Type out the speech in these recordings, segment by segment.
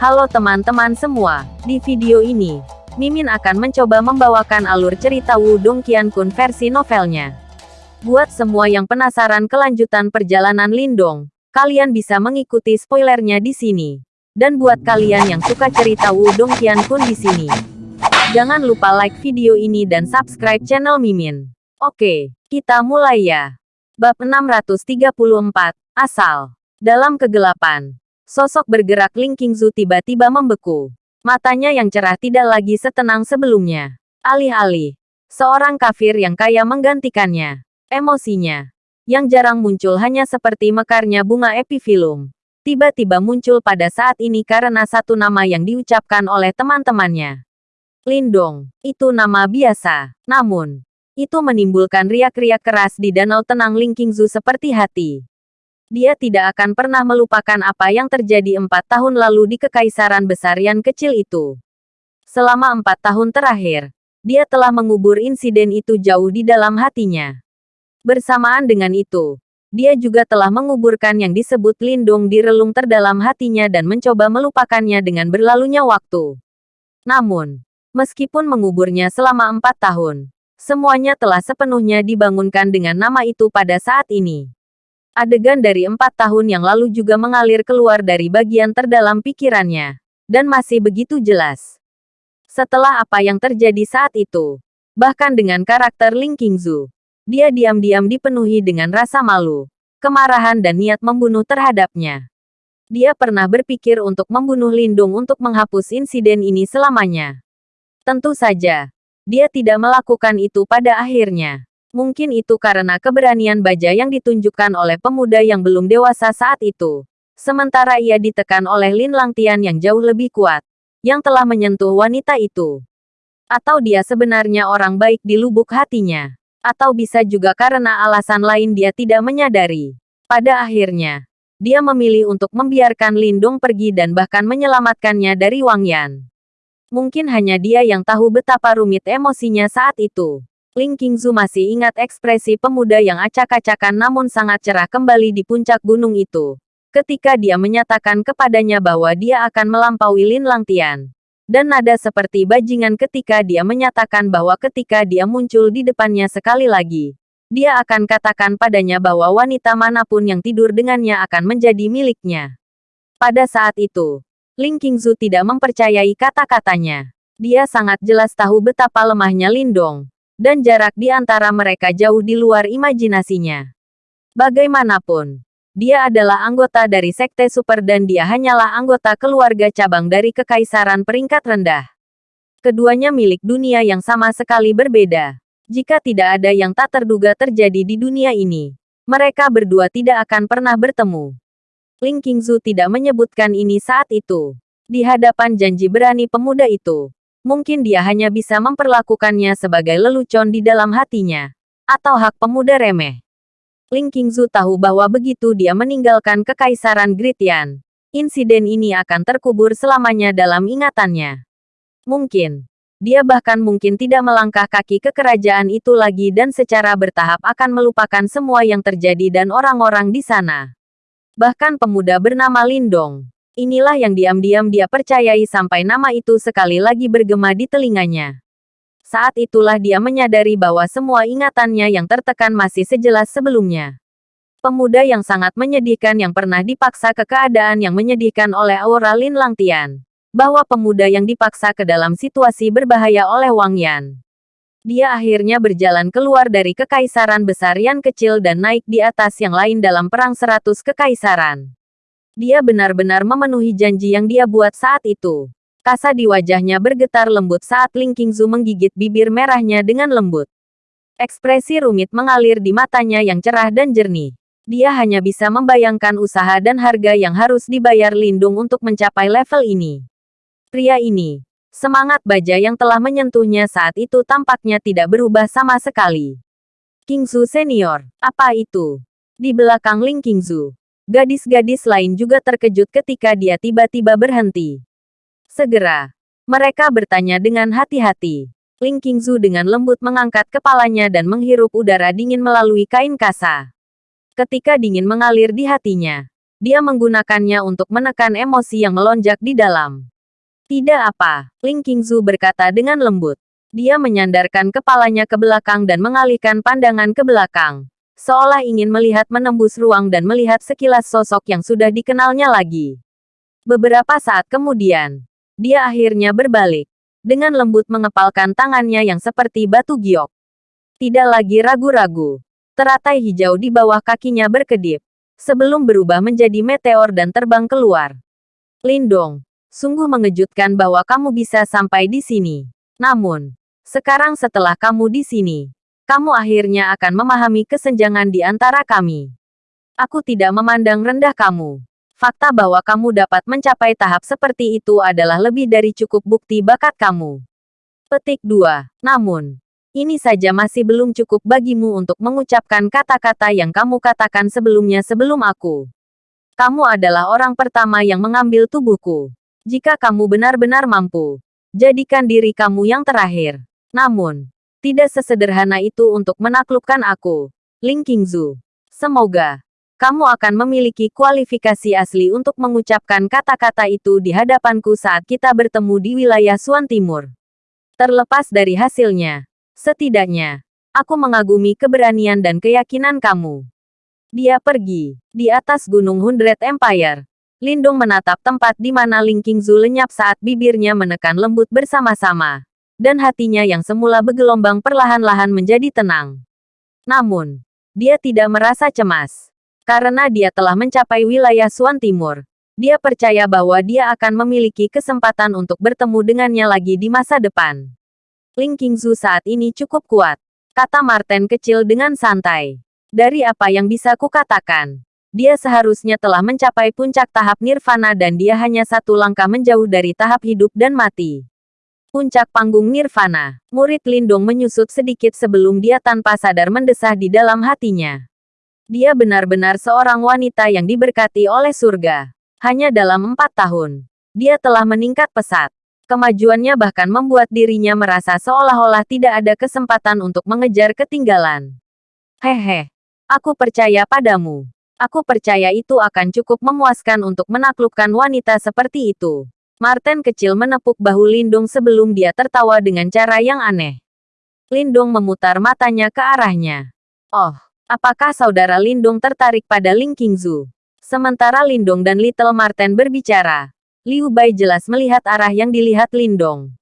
Halo teman-teman semua, di video ini, Mimin akan mencoba membawakan alur cerita Wudong Qiankun versi novelnya. Buat semua yang penasaran kelanjutan perjalanan Lindong, kalian bisa mengikuti spoilernya di sini. Dan buat kalian yang suka cerita Wudong Qiankun di sini, jangan lupa like video ini dan subscribe channel Mimin. Oke, kita mulai ya. Bab 634, Asal. Dalam kegelapan, Sosok bergerak Ling Qingzu tiba-tiba membeku. Matanya yang cerah tidak lagi setenang sebelumnya. Alih-alih, seorang kafir yang kaya menggantikannya. Emosinya, yang jarang muncul hanya seperti mekarnya bunga epifilum. Tiba-tiba muncul pada saat ini karena satu nama yang diucapkan oleh teman-temannya. Lindong, itu nama biasa. Namun, itu menimbulkan riak-riak keras di danau tenang Ling Qingzu seperti hati. Dia tidak akan pernah melupakan apa yang terjadi empat tahun lalu di kekaisaran besar yang kecil itu. Selama empat tahun terakhir, dia telah mengubur insiden itu jauh di dalam hatinya. Bersamaan dengan itu, dia juga telah menguburkan yang disebut lindung di relung terdalam hatinya dan mencoba melupakannya dengan berlalunya waktu. Namun, meskipun menguburnya selama empat tahun, semuanya telah sepenuhnya dibangunkan dengan nama itu pada saat ini. Adegan dari empat tahun yang lalu juga mengalir keluar dari bagian terdalam pikirannya. Dan masih begitu jelas. Setelah apa yang terjadi saat itu, bahkan dengan karakter Ling Qingzu, dia diam-diam dipenuhi dengan rasa malu, kemarahan dan niat membunuh terhadapnya. Dia pernah berpikir untuk membunuh Lindung untuk menghapus insiden ini selamanya. Tentu saja, dia tidak melakukan itu pada akhirnya. Mungkin itu karena keberanian baja yang ditunjukkan oleh pemuda yang belum dewasa saat itu. Sementara ia ditekan oleh Lin Langtian yang jauh lebih kuat, yang telah menyentuh wanita itu. Atau dia sebenarnya orang baik di lubuk hatinya. Atau bisa juga karena alasan lain dia tidak menyadari. Pada akhirnya, dia memilih untuk membiarkan Lindong pergi dan bahkan menyelamatkannya dari Wang Yan. Mungkin hanya dia yang tahu betapa rumit emosinya saat itu. Ling Qingzu masih ingat ekspresi pemuda yang acak-acakan namun sangat cerah kembali di puncak gunung itu. Ketika dia menyatakan kepadanya bahwa dia akan melampaui Lin Langtian. Dan nada seperti bajingan ketika dia menyatakan bahwa ketika dia muncul di depannya sekali lagi, dia akan katakan padanya bahwa wanita mana pun yang tidur dengannya akan menjadi miliknya. Pada saat itu, Ling Qingzu tidak mempercayai kata-katanya. Dia sangat jelas tahu betapa lemahnya Lindong dan jarak di antara mereka jauh di luar imajinasinya. Bagaimanapun, dia adalah anggota dari Sekte Super dan dia hanyalah anggota keluarga cabang dari Kekaisaran peringkat rendah. Keduanya milik dunia yang sama sekali berbeda. Jika tidak ada yang tak terduga terjadi di dunia ini, mereka berdua tidak akan pernah bertemu. Ling Qingzu tidak menyebutkan ini saat itu. Di hadapan janji berani pemuda itu, Mungkin dia hanya bisa memperlakukannya sebagai lelucon di dalam hatinya. Atau hak pemuda remeh. Ling Qingzu tahu bahwa begitu dia meninggalkan kekaisaran Gritian, insiden ini akan terkubur selamanya dalam ingatannya. Mungkin, dia bahkan mungkin tidak melangkah kaki ke kerajaan itu lagi dan secara bertahap akan melupakan semua yang terjadi dan orang-orang di sana. Bahkan pemuda bernama Lindong, Inilah yang diam-diam dia percayai sampai nama itu sekali lagi bergema di telinganya. Saat itulah dia menyadari bahwa semua ingatannya yang tertekan masih sejelas sebelumnya. Pemuda yang sangat menyedihkan yang pernah dipaksa ke keadaan yang menyedihkan oleh Aura Lin Langtian. Bahwa pemuda yang dipaksa ke dalam situasi berbahaya oleh Wang Yan. Dia akhirnya berjalan keluar dari kekaisaran besar yang kecil dan naik di atas yang lain dalam perang seratus kekaisaran. Dia benar-benar memenuhi janji yang dia buat saat itu. Kasa di wajahnya bergetar lembut saat Ling Qingzu menggigit bibir merahnya dengan lembut. Ekspresi rumit mengalir di matanya yang cerah dan jernih. Dia hanya bisa membayangkan usaha dan harga yang harus dibayar Lindung untuk mencapai level ini. Pria ini, semangat baja yang telah menyentuhnya saat itu tampaknya tidak berubah sama sekali. Qingzu senior, apa itu? Di belakang Ling Qingzu, Gadis-gadis lain juga terkejut ketika dia tiba-tiba berhenti. Segera, mereka bertanya dengan hati-hati. Ling Qingzu dengan lembut mengangkat kepalanya dan menghirup udara dingin melalui kain kasa. Ketika dingin mengalir di hatinya, Dia menggunakannya untuk menekan emosi yang melonjak di dalam. Tidak apa, Ling Qingzu berkata dengan lembut. Dia menyandarkan kepalanya ke belakang dan mengalihkan pandangan ke belakang. Seolah ingin melihat menembus ruang dan melihat sekilas sosok yang sudah dikenalnya lagi. Beberapa saat kemudian, dia akhirnya berbalik. Dengan lembut mengepalkan tangannya yang seperti batu giok. Tidak lagi ragu-ragu. Teratai hijau di bawah kakinya berkedip sebelum berubah menjadi meteor dan terbang keluar. Lindong, sungguh mengejutkan bahwa kamu bisa sampai di sini. Namun, sekarang setelah kamu di sini, kamu akhirnya akan memahami kesenjangan di antara kami. Aku tidak memandang rendah kamu. Fakta bahwa kamu dapat mencapai tahap seperti itu adalah lebih dari cukup bukti bakat kamu. Petik 2. Namun, ini saja masih belum cukup bagimu untuk mengucapkan kata-kata yang kamu katakan sebelumnya sebelum aku. Kamu adalah orang pertama yang mengambil tubuhku. Jika kamu benar-benar mampu, jadikan diri kamu yang terakhir. Namun, tidak sesederhana itu untuk menaklukkan aku. Ling Qingzu. Semoga kamu akan memiliki kualifikasi asli untuk mengucapkan kata-kata itu di hadapanku saat kita bertemu di wilayah Suan Timur. Terlepas dari hasilnya, Setidaknya, aku mengagumi keberanian dan keyakinan kamu. Dia pergi. Di atas gunung Hundred Empire, Lindung menatap tempat di mana Ling Qingzu lenyap saat bibirnya menekan lembut bersama-sama. Dan hatinya yang semula bergelombang perlahan-lahan menjadi tenang. Namun, dia tidak merasa cemas. Karena dia telah mencapai wilayah Suan Timur. Dia percaya bahwa dia akan memiliki kesempatan untuk bertemu dengannya lagi di masa depan. Ling Qingzu saat ini cukup kuat, kata Martin kecil dengan santai. Dari apa yang bisa kukatakan, dia seharusnya telah mencapai puncak tahap nirvana dan dia hanya satu langkah menjauh dari tahap hidup dan mati. Puncak panggung nirvana, murid Lindong menyusut sedikit sebelum dia tanpa sadar mendesah di dalam hatinya. Dia benar-benar seorang wanita yang diberkati oleh surga. Hanya dalam empat tahun, dia telah meningkat pesat. Kemajuannya bahkan membuat dirinya merasa seolah-olah tidak ada kesempatan untuk mengejar ketinggalan. Hehe, aku percaya padamu. Aku percaya itu akan cukup memuaskan untuk menaklukkan wanita seperti itu. Martin kecil menepuk bahu Lindung sebelum dia tertawa dengan cara yang aneh. Lindung memutar matanya ke arahnya. Oh, apakah saudara Lindung tertarik pada Ling Qingzu? Sementara Lindung dan Little Martin berbicara, Liu Bai jelas melihat arah yang dilihat Lindong.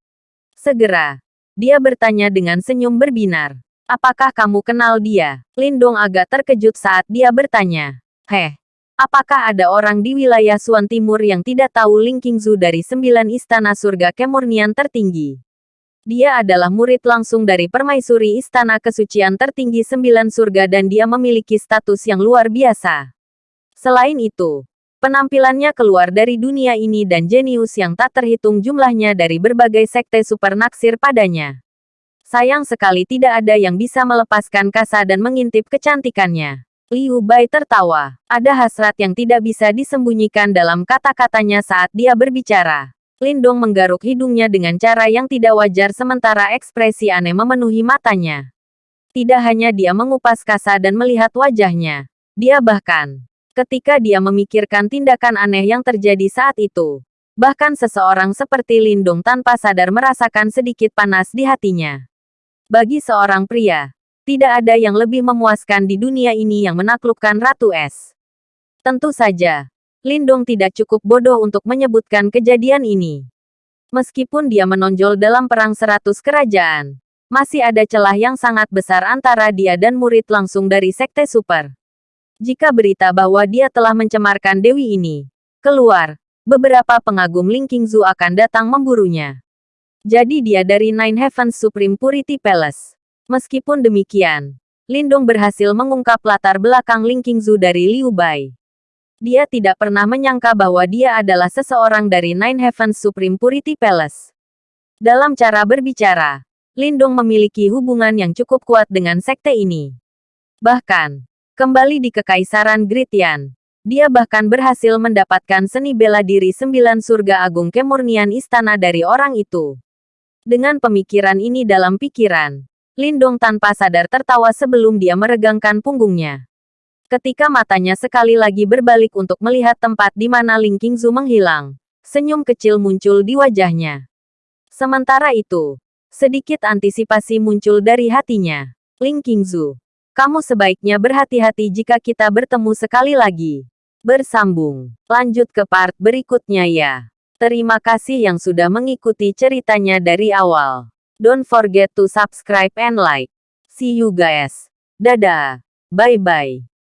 Segera, dia bertanya dengan senyum berbinar. Apakah kamu kenal dia? Lindong agak terkejut saat dia bertanya. Heh, apakah ada orang di wilayah Suan Timur yang tidak tahu Ling Qingzu dari sembilan istana surga kemurnian tertinggi? Dia adalah murid langsung dari permaisuri istana kesucian tertinggi sembilan surga dan dia memiliki status yang luar biasa. Selain itu, Penampilannya keluar dari dunia ini dan jenius yang tak terhitung jumlahnya dari berbagai sekte super naksir padanya. Sayang sekali tidak ada yang bisa melepaskan kasa dan mengintip kecantikannya. Liu Bai tertawa. Ada hasrat yang tidak bisa disembunyikan dalam kata-katanya saat dia berbicara. Lindong menggaruk hidungnya dengan cara yang tidak wajar sementara ekspresi aneh memenuhi matanya. Tidak hanya dia mengupas kasa dan melihat wajahnya. Dia bahkan ketika dia memikirkan tindakan aneh yang terjadi saat itu. Bahkan seseorang seperti Lindung tanpa sadar merasakan sedikit panas di hatinya. Bagi seorang pria, tidak ada yang lebih memuaskan di dunia ini yang menaklukkan Ratu Es. Tentu saja, Lindung tidak cukup bodoh untuk menyebutkan kejadian ini. Meskipun dia menonjol dalam perang seratus kerajaan, masih ada celah yang sangat besar antara dia dan murid langsung dari Sekte Super. Jika berita bahwa dia telah mencemarkan Dewi ini keluar, beberapa pengagum Ling Qingzu akan datang memburunya. Jadi dia dari Nine Heavens Supreme Purity Palace. Meskipun demikian, Lindong berhasil mengungkap latar belakang Ling Qingzu dari Liu Bai. Dia tidak pernah menyangka bahwa dia adalah seseorang dari Nine Heavens Supreme Purity Palace. Dalam cara berbicara, Lindong memiliki hubungan yang cukup kuat dengan sekte ini. Bahkan, Kembali di Kekaisaran Gritian. Dia bahkan berhasil mendapatkan seni bela diri sembilan surga agung kemurnian istana dari orang itu. Dengan pemikiran ini dalam pikiran, Lindong tanpa sadar tertawa sebelum dia meregangkan punggungnya. Ketika matanya sekali lagi berbalik untuk melihat tempat di mana Ling Qingzu menghilang, senyum kecil muncul di wajahnya. Sementara itu, sedikit antisipasi muncul dari hatinya. Ling Qingzu, kamu sebaiknya berhati-hati jika kita bertemu sekali lagi. Bersambung. Lanjut ke part berikutnya ya. Terima kasih yang sudah mengikuti ceritanya dari awal. Don't forget to subscribe and like. See you guys. Dadah. Bye-bye.